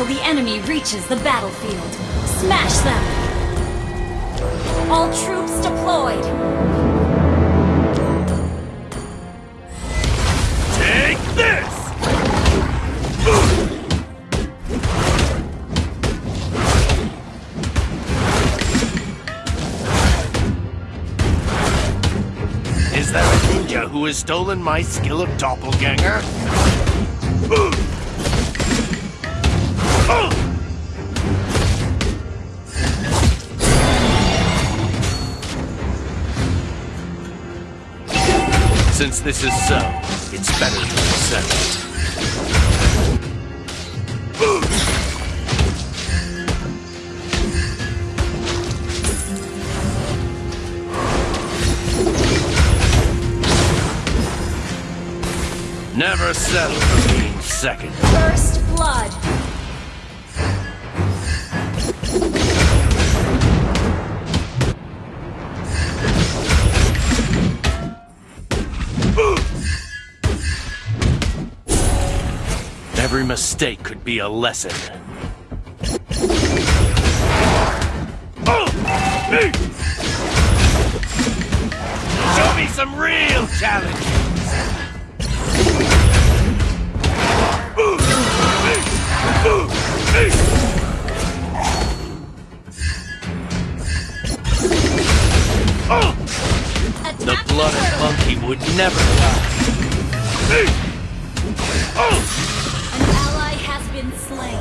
till the enemy reaches the battlefield. Smash them! All troops deployed! Take this! Is there a ninja who has stolen my skill of doppelganger? Since this is so, it's better to accept it. Never settle for being second. First Blood! Every mistake could be a lesson. Show me some real challenge! The blood turtle. monkey would never die. Been slain.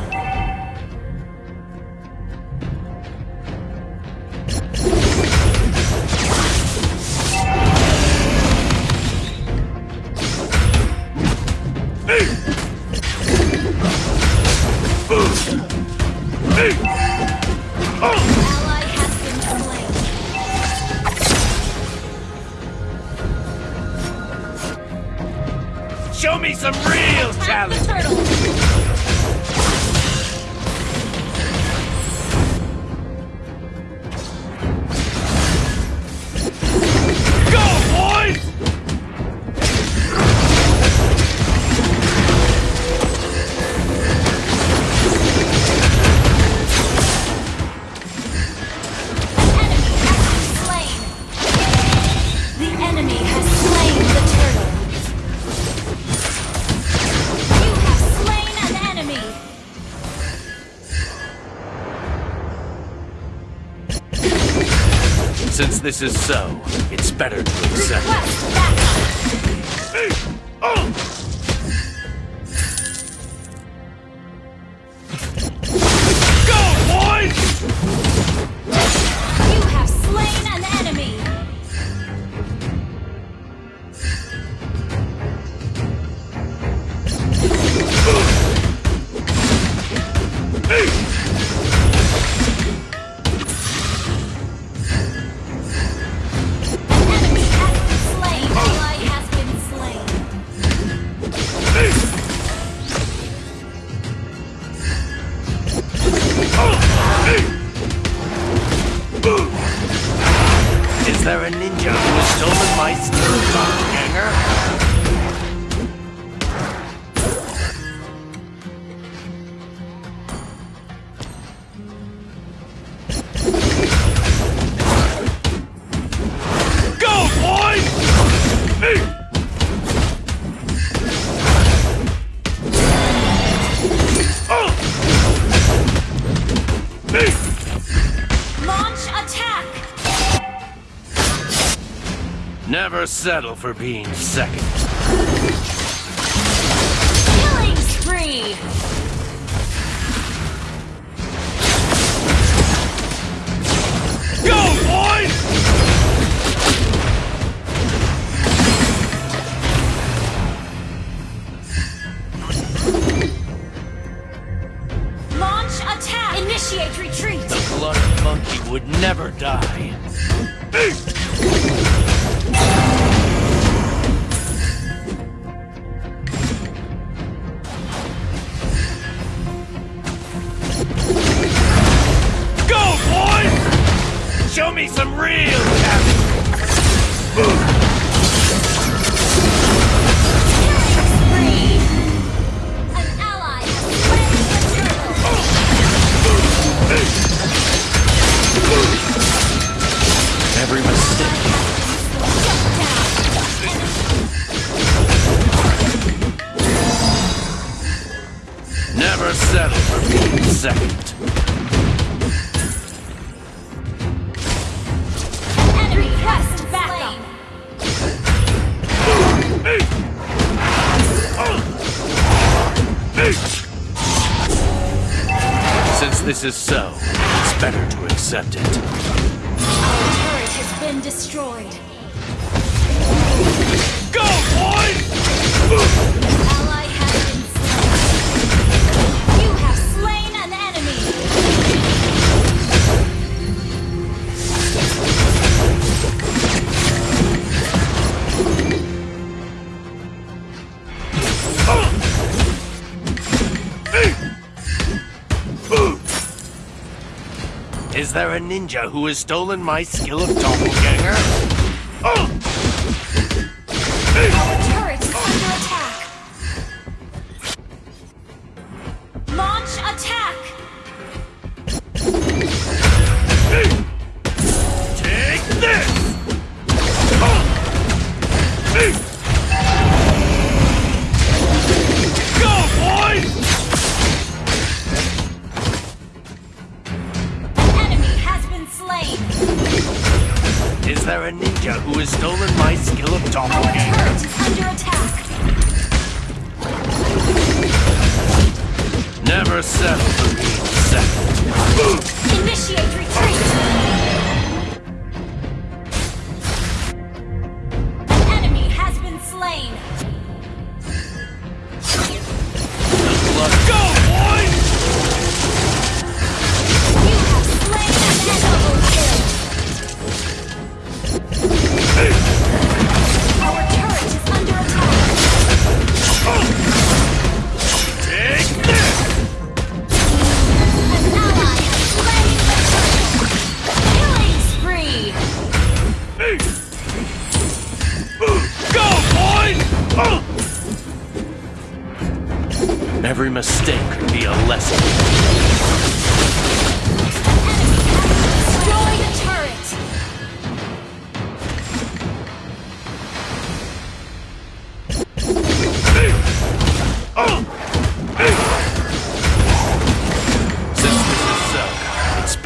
An ally has been slain. Show me some real Attack challenge! Since this is so, it's better to accept settle for being second. Killing spree. Go, boys! Launch attack. Initiate retreat. The blood monkey would never die. Settle for being second. Enemy request backup. Since this is so, it's better to accept it. Our turret has been destroyed. There a ninja who has stolen my skill of doppelganger? Our my skill of Our doppelganger? turret is under attack. Never settle for being second. Initiate retreat.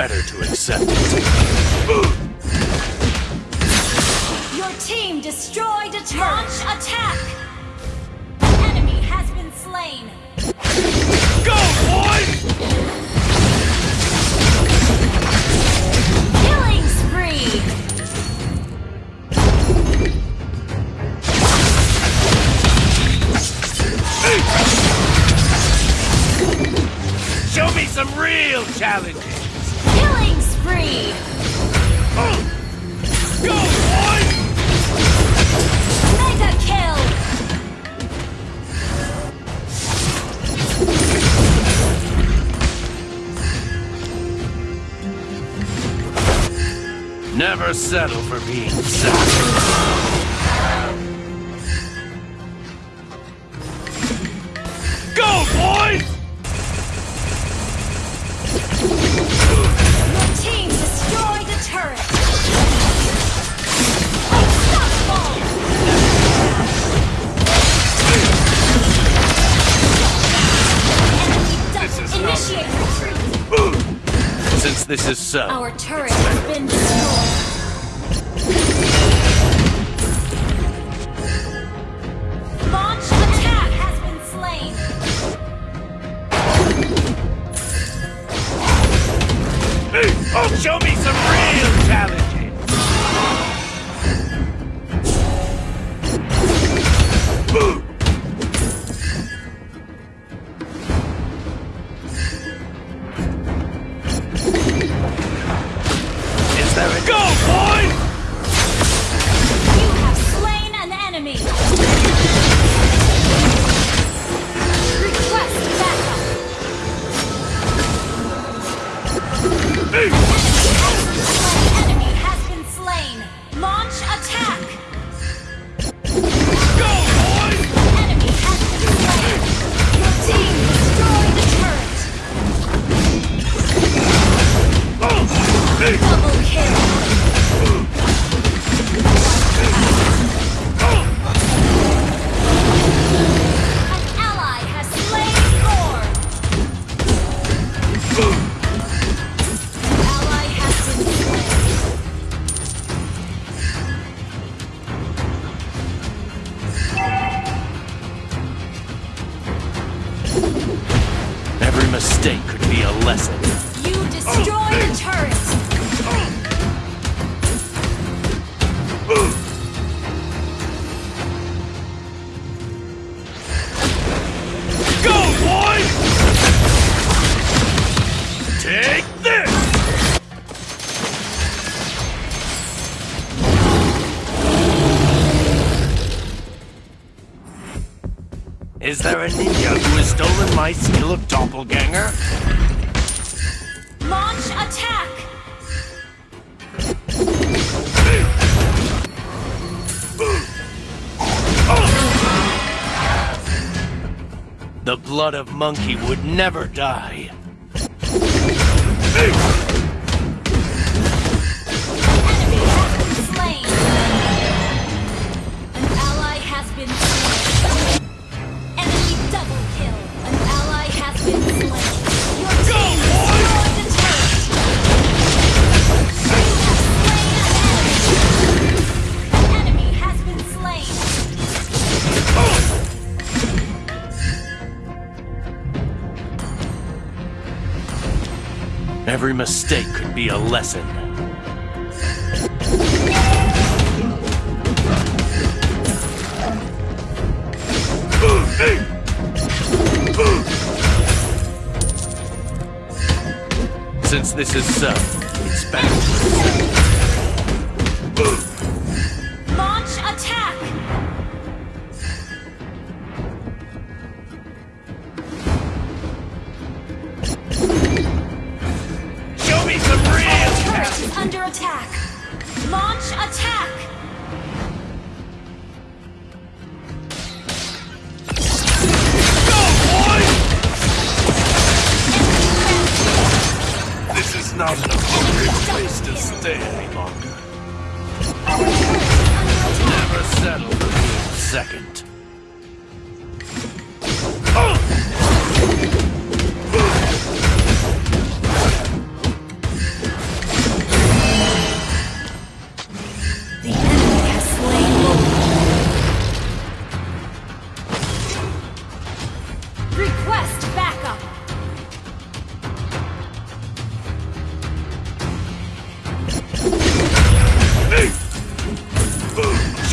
Better to accept it. Your team destroyed a. Launch attack. Enemy has been slain. Go, boy! Killing spree. Show me some real challenges! Go, boy! Mega kill. Never settle for being second. Go, boy! This is not. Since this is so, Our turret has been destroyed. My skill of doppelganger? Launch attack! The blood of monkey would never die. Mistake could be a lesson. Since this is so, it's better. Attack! Launch attack! This is not an appropriate place to stay any longer. Never settle for second.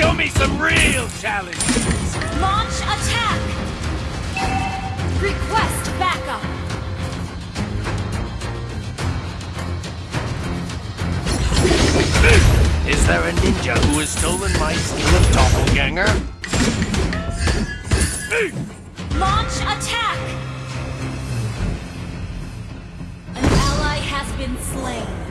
Show me some real challenge. Launch attack! Request backup! Is there a ninja who has stolen my skill of doppelganger? Launch attack! An ally has been slain.